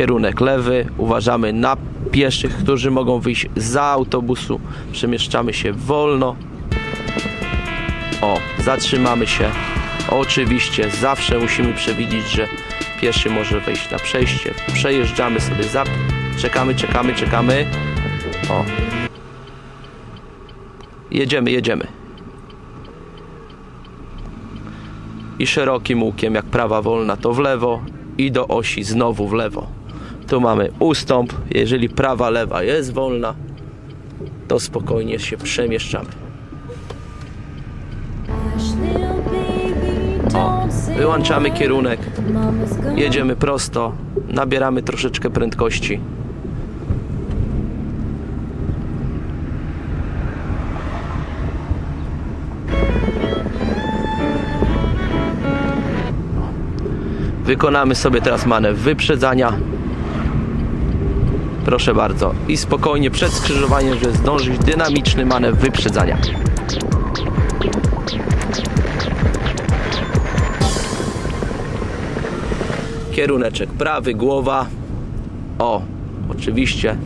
Kierunek lewy. Uważamy na pieszych, którzy mogą wyjść za autobusu. Przemieszczamy się wolno. O, zatrzymamy się. Oczywiście zawsze musimy przewidzieć, że pieszy może wejść na przejście. Przejeżdżamy sobie za... Czekamy, czekamy, czekamy. O. Jedziemy, jedziemy. I szerokim łukiem, jak prawa wolna, to w lewo i do osi znowu w lewo. Tu mamy ustąp. Jeżeli prawa, lewa jest wolna, to spokojnie się przemieszczamy. O, wyłączamy kierunek, jedziemy prosto, nabieramy troszeczkę prędkości. Wykonamy sobie teraz manewr wyprzedzania. Proszę bardzo. I spokojnie przed skrzyżowaniem, żeby zdążyć dynamiczny manewr wyprzedzania. Kieruneczek prawy, głowa. O, oczywiście